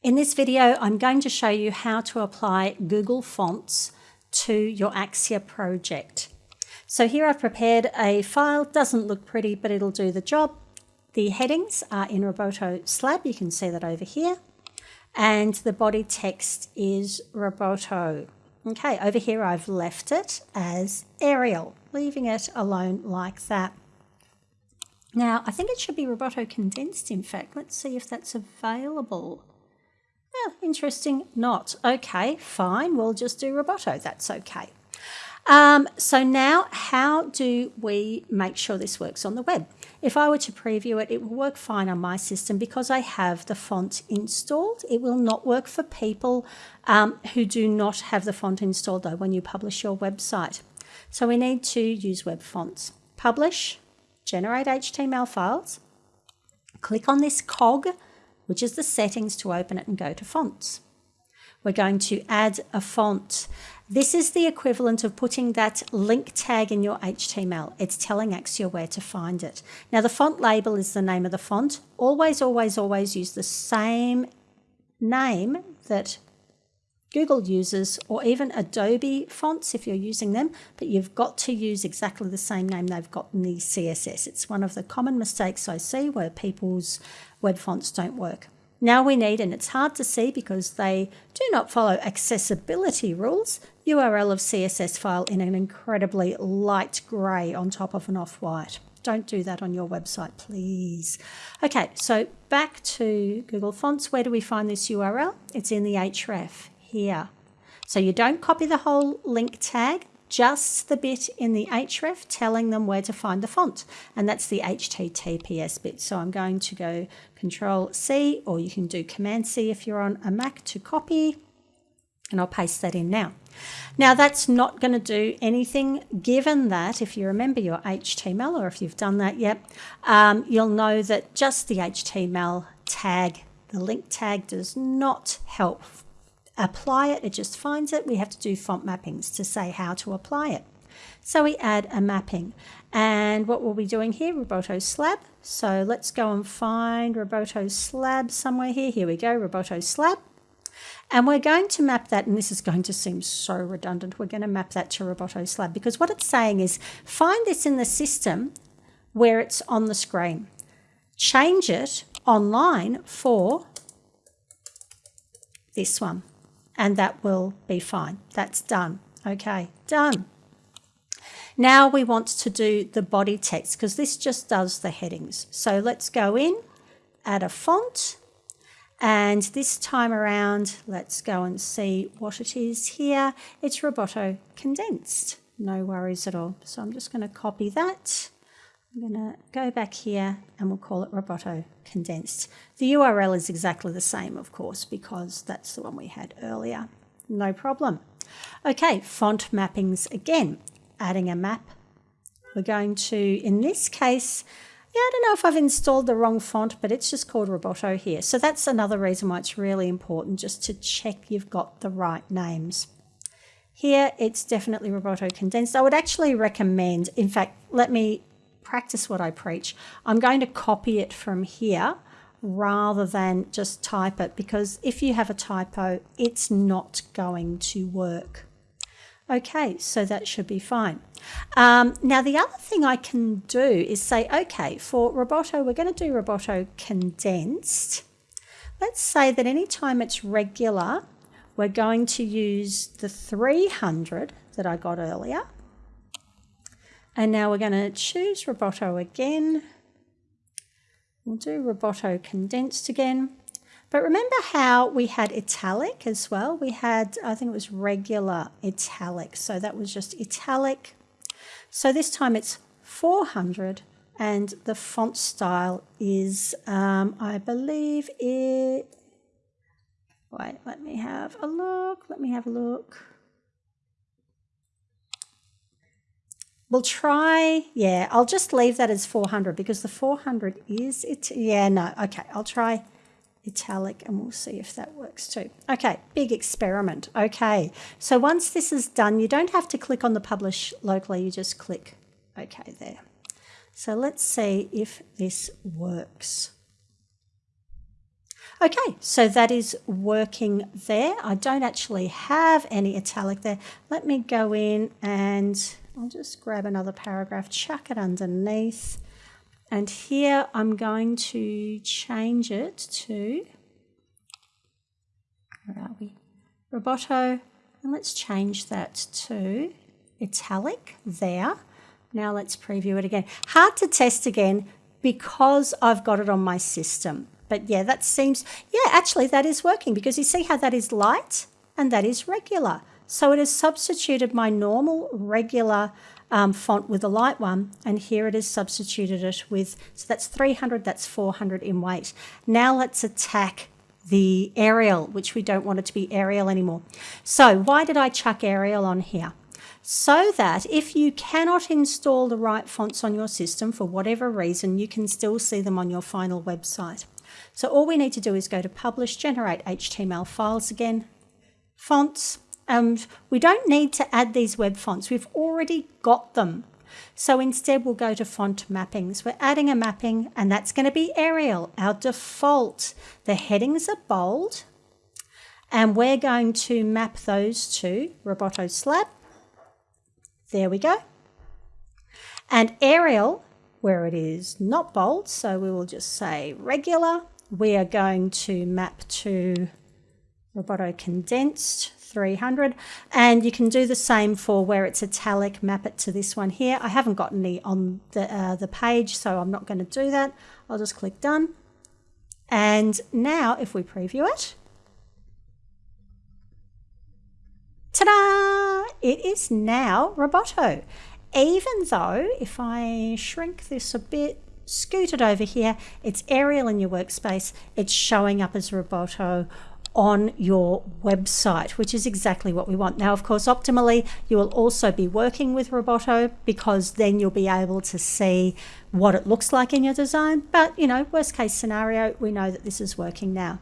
In this video, I'm going to show you how to apply Google Fonts to your Axure project. So here I've prepared a file, doesn't look pretty, but it'll do the job. The headings are in Roboto Slab, you can see that over here. And the body text is Roboto. Okay, over here I've left it as Arial, leaving it alone like that. Now, I think it should be Roboto condensed, in fact. Let's see if that's available. Interesting, not. Okay, fine, we'll just do Roboto, that's okay. Um, so now, how do we make sure this works on the web? If I were to preview it, it will work fine on my system because I have the font installed. It will not work for people um, who do not have the font installed though when you publish your website. So we need to use web fonts. Publish, generate HTML files, click on this cog which is the settings to open it and go to fonts. We're going to add a font. This is the equivalent of putting that link tag in your HTML. It's telling Axure where to find it. Now the font label is the name of the font. Always, always, always use the same name that Google uses or even Adobe fonts if you're using them, but you've got to use exactly the same name they've got in the CSS. It's one of the common mistakes I see where people's web fonts don't work. Now we need, and it's hard to see because they do not follow accessibility rules, URL of CSS file in an incredibly light grey on top of an off-white. Don't do that on your website, please. Okay, so back to Google Fonts. Where do we find this URL? It's in the href here. So you don't copy the whole link tag, just the bit in the href telling them where to find the font. And that's the https bit. So i'm going to go control c or you can do command c if you're on a mac to copy and i'll paste that in now. Now that's not going to do anything given that if you remember your html or if you've done that yet um, you'll know that just the html tag the link tag does not help apply it, it just finds it. We have to do font mappings to say how to apply it. So we add a mapping. And what we'll be doing here, Roboto slab. So let's go and find Roboto slab somewhere here. Here we go, Roboto slab. And we're going to map that, and this is going to seem so redundant, we're going to map that to Roboto slab because what it's saying is find this in the system where it's on the screen. Change it online for this one and that will be fine. That's done. Okay, done. Now we want to do the body text because this just does the headings. So let's go in, add a font, and this time around, let's go and see what it is here. It's Roboto condensed. No worries at all. So I'm just going to copy that. I'm going to go back here and we'll call it Roboto condensed. The URL is exactly the same, of course, because that's the one we had earlier. No problem. Okay, font mappings again. Adding a map. We're going to, in this case, yeah, I don't know if I've installed the wrong font, but it's just called Roboto here. So that's another reason why it's really important just to check you've got the right names. Here, it's definitely Roboto condensed. I would actually recommend, in fact, let me practice what I preach. I'm going to copy it from here rather than just type it because if you have a typo, it's not going to work. Okay, so that should be fine. Um, now, the other thing I can do is say, okay, for Roboto, we're going to do Roboto condensed. Let's say that anytime it's regular, we're going to use the 300 that I got earlier. And now we're going to choose Roboto again. We'll do Roboto condensed again. But remember how we had italic as well? We had, I think it was regular italic. So that was just italic. So this time it's 400 and the font style is, um, I believe it, wait, let me have a look, let me have a look. We'll try, yeah, I'll just leave that as 400 because the 400 is, it. yeah, no, okay, I'll try italic and we'll see if that works too. Okay, big experiment. Okay, so once this is done, you don't have to click on the publish locally, you just click OK there. So let's see if this works. Okay, so that is working there. I don't actually have any italic there. Let me go in and I'll just grab another paragraph, chuck it underneath. And here I'm going to change it to, where are we? Roboto, and let's change that to italic there. Now let's preview it again. Hard to test again because I've got it on my system. But yeah, that seems, yeah, actually that is working because you see how that is light and that is regular. So it has substituted my normal regular um, font with a light one and here it has substituted it with, so that's 300, that's 400 in weight. Now let's attack the Arial, which we don't want it to be Arial anymore. So why did I chuck Arial on here? So that if you cannot install the right fonts on your system for whatever reason, you can still see them on your final website. So all we need to do is go to publish, generate HTML files again, fonts, and we don't need to add these web fonts. We've already got them. So instead we'll go to font mappings. We're adding a mapping and that's going to be Arial, our default. The headings are bold and we're going to map those to Roboto Slab. There we go. And Arial, where it is not bold, so we will just say regular. We are going to map to Roboto Condensed 300 and you can do the same for where it's italic map it to this one here. I haven't got any on the, uh, the page so I'm not going to do that. I'll just click done. And now if we preview it ta-da! It is now Roboto. Even though if I shrink this a bit scoot it over here it's Arial in your workspace it's showing up as Roboto on your website, which is exactly what we want. Now, of course, optimally, you will also be working with Roboto because then you'll be able to see what it looks like in your design. But, you know, worst case scenario, we know that this is working now.